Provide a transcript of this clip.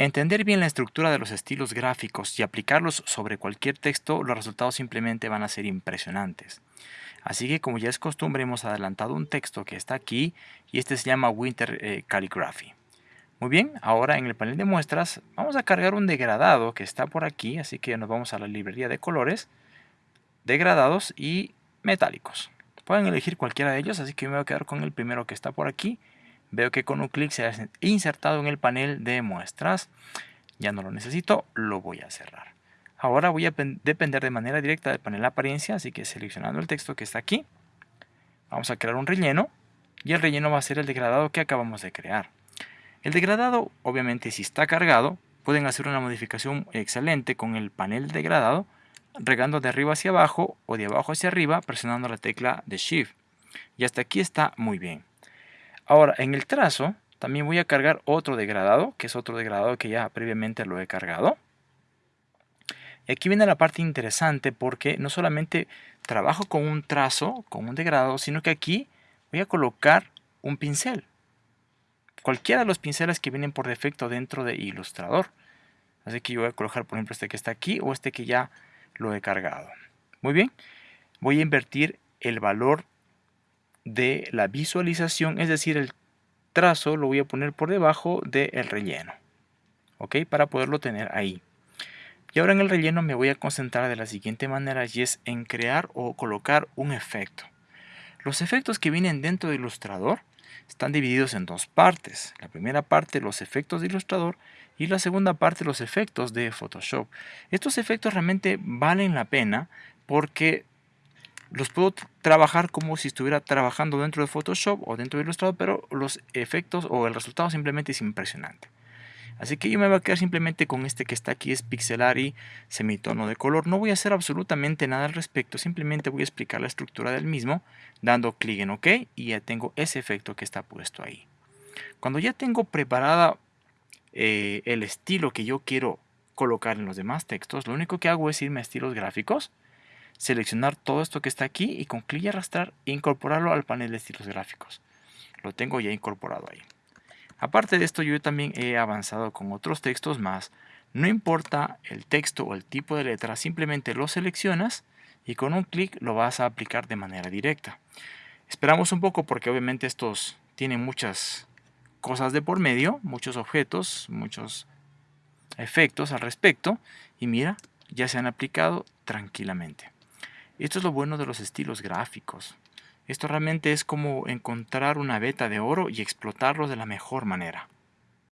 Entender bien la estructura de los estilos gráficos y aplicarlos sobre cualquier texto, los resultados simplemente van a ser impresionantes. Así que como ya es costumbre, hemos adelantado un texto que está aquí y este se llama Winter eh, Calligraphy. Muy bien, ahora en el panel de muestras vamos a cargar un degradado que está por aquí, así que nos vamos a la librería de colores, degradados y metálicos. Pueden elegir cualquiera de ellos, así que me voy a quedar con el primero que está por aquí Veo que con un clic se ha insertado en el panel de muestras. Ya no lo necesito, lo voy a cerrar. Ahora voy a depender de manera directa del panel apariencia, así que seleccionando el texto que está aquí, vamos a crear un relleno y el relleno va a ser el degradado que acabamos de crear. El degradado, obviamente, si está cargado, pueden hacer una modificación excelente con el panel degradado, regando de arriba hacia abajo o de abajo hacia arriba presionando la tecla de Shift. Y hasta aquí está muy bien. Ahora, en el trazo también voy a cargar otro degradado, que es otro degradado que ya previamente lo he cargado. Y aquí viene la parte interesante porque no solamente trabajo con un trazo, con un degradado, sino que aquí voy a colocar un pincel. Cualquiera de los pinceles que vienen por defecto dentro de Illustrator. Así que yo voy a colocar, por ejemplo, este que está aquí o este que ya lo he cargado. Muy bien. Voy a invertir el valor de la visualización, es decir, el trazo lo voy a poner por debajo del relleno, ¿ok? Para poderlo tener ahí. Y ahora en el relleno me voy a concentrar de la siguiente manera y es en crear o colocar un efecto. Los efectos que vienen dentro de Illustrator están divididos en dos partes. La primera parte los efectos de Illustrator y la segunda parte los efectos de Photoshop. Estos efectos realmente valen la pena porque los puedo trabajar como si estuviera trabajando dentro de Photoshop o dentro de Illustrator, pero los efectos o el resultado simplemente es impresionante. Así que yo me voy a quedar simplemente con este que está aquí, es pixelar y semitono de color. No voy a hacer absolutamente nada al respecto, simplemente voy a explicar la estructura del mismo, dando clic en OK y ya tengo ese efecto que está puesto ahí. Cuando ya tengo preparada eh, el estilo que yo quiero colocar en los demás textos, lo único que hago es irme a estilos gráficos, seleccionar todo esto que está aquí y con clic y arrastrar incorporarlo al panel de estilos gráficos. Lo tengo ya incorporado ahí. Aparte de esto yo también he avanzado con otros textos más. No importa el texto o el tipo de letra, simplemente lo seleccionas y con un clic lo vas a aplicar de manera directa. Esperamos un poco porque obviamente estos tienen muchas cosas de por medio, muchos objetos, muchos efectos al respecto y mira, ya se han aplicado tranquilamente. Esto es lo bueno de los estilos gráficos. Esto realmente es como encontrar una beta de oro y explotarlo de la mejor manera.